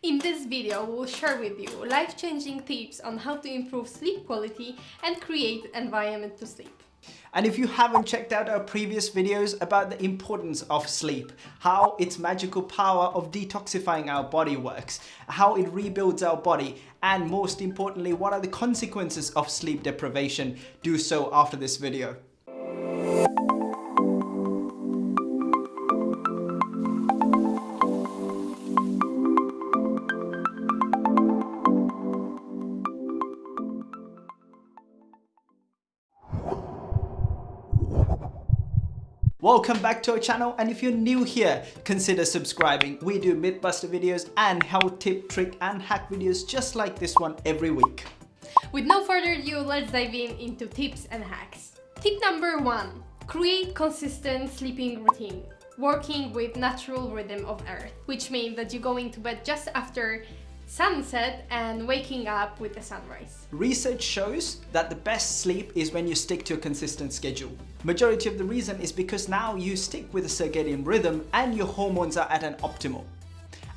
In this video, we'll share with you life-changing tips on how to improve sleep quality and create environment to sleep. And if you haven't checked out our previous videos about the importance of sleep, how its magical power of detoxifying our body works, how it rebuilds our body, and most importantly, what are the consequences of sleep deprivation, do so after this video. Welcome back to our channel and if you're new here, consider subscribing. We do Mythbuster videos and health tip, trick and hack videos just like this one every week. With no further ado, let's dive in into tips and hacks. Tip number one, create consistent sleeping routine working with natural rhythm of earth, which means that you're going to bed just after sunset and waking up with the sunrise. Research shows that the best sleep is when you stick to a consistent schedule. Majority of the reason is because now you stick with a circadian rhythm and your hormones are at an optimal.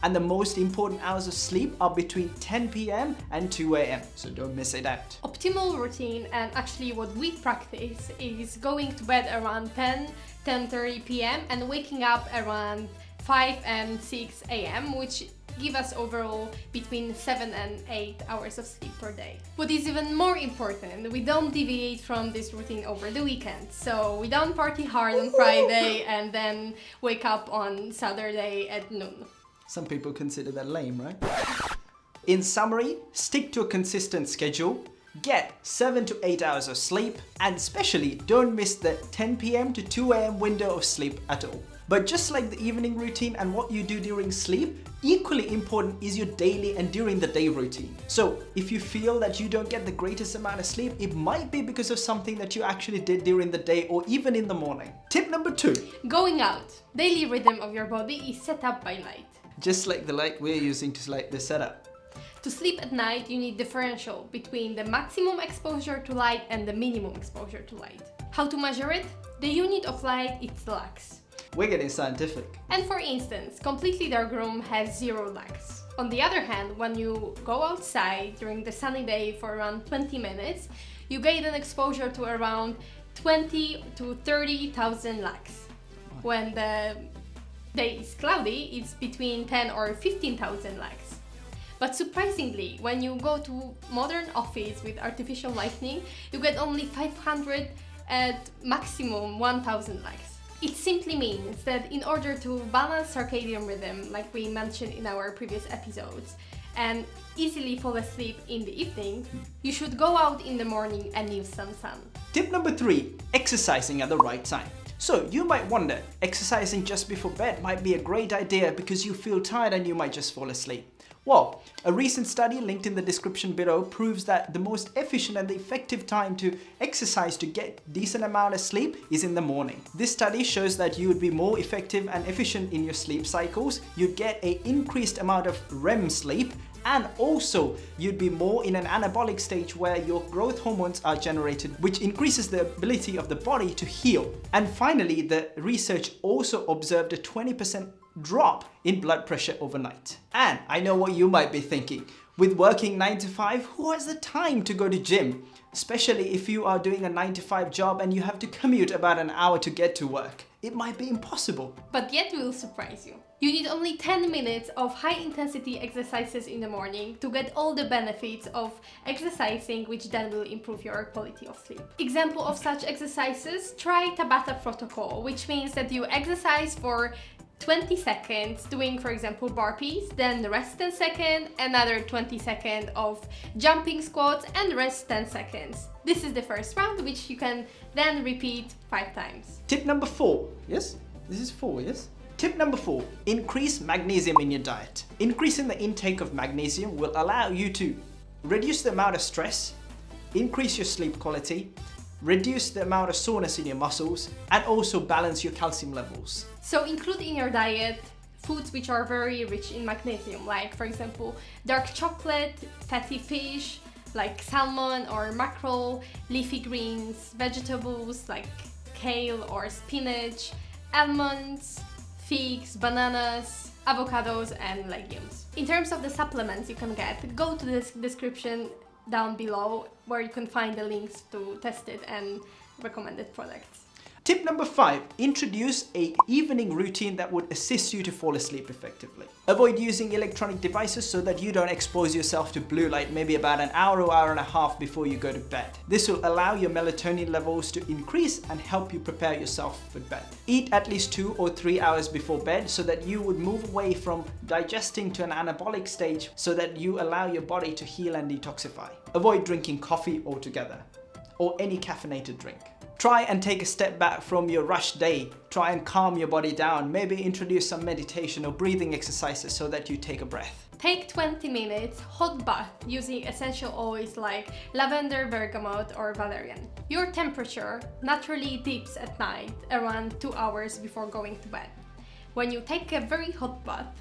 And the most important hours of sleep are between 10 p.m. and 2 a.m. So don't miss it out. Optimal routine and actually what we practice is going to bed around 10, 10.30 p.m. and waking up around 5 and 6 a.m. which give us overall between 7 and 8 hours of sleep per day. What is even more important, we don't deviate from this routine over the weekend. So we don't party hard on Friday and then wake up on Saturday at noon. Some people consider that lame, right? In summary, stick to a consistent schedule, get 7 to 8 hours of sleep, and especially don't miss the 10 pm to 2 am window of sleep at all. But just like the evening routine and what you do during sleep, equally important is your daily and during the day routine. So if you feel that you don't get the greatest amount of sleep, it might be because of something that you actually did during the day or even in the morning. Tip number two. Going out. Daily rhythm of your body is set up by light. Just like the light we're using to light the setup. To sleep at night, you need differential between the maximum exposure to light and the minimum exposure to light. How to measure it? The unit of light is lux. We're getting scientific. And for instance, completely dark room has zero lux. On the other hand, when you go outside during the sunny day for around 20 minutes, you get an exposure to around 20 to 30,000 lux. When the day is cloudy, it's between 10 or 15,000 lux. But surprisingly, when you go to modern office with artificial lighting, you get only 500 at maximum 1000 lux. It simply means that in order to balance circadian rhythm, like we mentioned in our previous episodes, and easily fall asleep in the evening, you should go out in the morning and use some sun. Tip number three, exercising at the right time. So you might wonder, exercising just before bed might be a great idea because you feel tired and you might just fall asleep. Well, a recent study linked in the description below proves that the most efficient and effective time to exercise to get decent amount of sleep is in the morning. This study shows that you would be more effective and efficient in your sleep cycles, you'd get a increased amount of REM sleep and also you'd be more in an anabolic stage where your growth hormones are generated which increases the ability of the body to heal. And finally, the research also observed a 20% drop in blood pressure overnight. And I know what you might be thinking. With working 9 to 5, who has the time to go to gym? Especially if you are doing a 9 to 5 job and you have to commute about an hour to get to work. It might be impossible. But yet we will surprise you. You need only 10 minutes of high intensity exercises in the morning to get all the benefits of exercising which then will improve your quality of sleep. Example of such exercises, try Tabata protocol, which means that you exercise for 20 seconds doing for example burpees then the rest 10 seconds another 20 seconds of jumping squats and rest 10 seconds. This is the first round which you can then repeat five times. Tip number four. Yes? This is four yes? Tip number four, increase magnesium in your diet. Increasing the intake of magnesium will allow you to reduce the amount of stress, increase your sleep quality, reduce the amount of soreness in your muscles, and also balance your calcium levels. So include in your diet foods which are very rich in magnesium, like for example, dark chocolate, fatty fish, like salmon or mackerel, leafy greens, vegetables like kale or spinach, almonds, figs, bananas, avocados and legumes. In terms of the supplements you can get, go to the description down below where you can find the links to tested and recommended products. Tip number five, introduce a evening routine that would assist you to fall asleep effectively. Avoid using electronic devices so that you don't expose yourself to blue light maybe about an hour or hour and a half before you go to bed. This will allow your melatonin levels to increase and help you prepare yourself for bed. Eat at least two or three hours before bed so that you would move away from digesting to an anabolic stage so that you allow your body to heal and detoxify. Avoid drinking coffee altogether or any caffeinated drink. Try and take a step back from your rush day. Try and calm your body down. Maybe introduce some meditation or breathing exercises so that you take a breath. Take 20 minutes hot bath using essential oils like lavender, bergamot or valerian. Your temperature naturally dips at night around 2 hours before going to bed. When you take a very hot bath,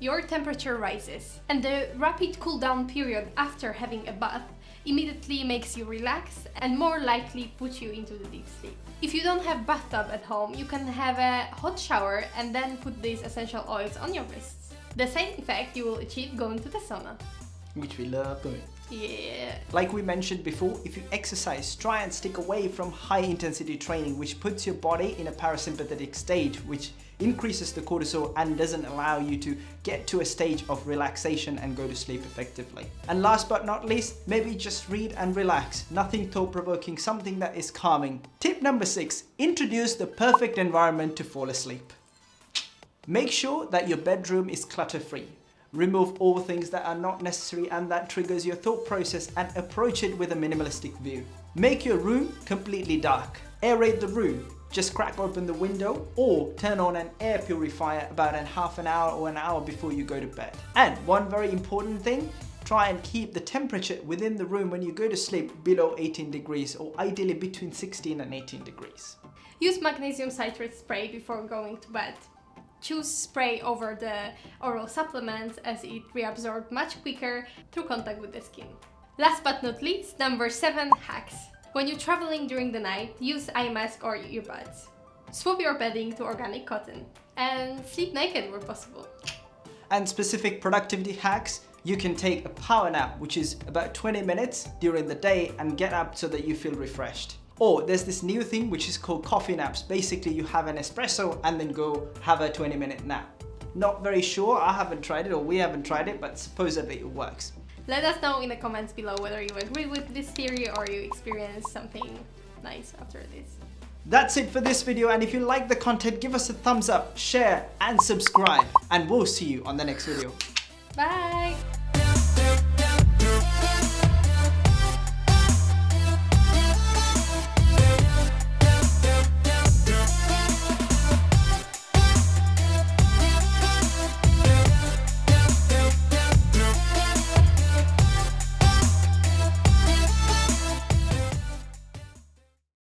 your temperature rises and the rapid cool down period after having a bath immediately makes you relax and more likely put you into the deep sleep. If you don't have bathtub at home, you can have a hot shower and then put these essential oils on your wrists. The same effect you will achieve going to the sauna. Which we love doing. Yeah. Like we mentioned before, if you exercise, try and stick away from high intensity training, which puts your body in a parasympathetic state, which increases the cortisol and doesn't allow you to get to a stage of relaxation and go to sleep effectively. And last but not least, maybe just read and relax. Nothing thought-provoking, something that is calming. Tip number six, introduce the perfect environment to fall asleep. Make sure that your bedroom is clutter-free. Remove all things that are not necessary and that triggers your thought process and approach it with a minimalistic view. Make your room completely dark. Aerate the room. Just crack open the window or turn on an air purifier about a half an hour or an hour before you go to bed. And one very important thing, try and keep the temperature within the room when you go to sleep below 18 degrees or ideally between 16 and 18 degrees. Use magnesium citrate spray before going to bed choose spray over the oral supplements as it reabsorbs much quicker through contact with the skin. Last but not least, number 7 hacks. When you're traveling during the night, use eye mask or earbuds. Swap your bedding to organic cotton and sleep naked where possible. And specific productivity hacks, you can take a power nap, which is about 20 minutes during the day and get up so that you feel refreshed. Or there's this new thing which is called coffee naps. Basically, you have an espresso and then go have a 20 minute nap. Not very sure, I haven't tried it or we haven't tried it, but supposedly it works. Let us know in the comments below whether you agree with this theory or you experience something nice after this. That's it for this video and if you like the content give us a thumbs up, share and subscribe and we'll see you on the next video. Bye!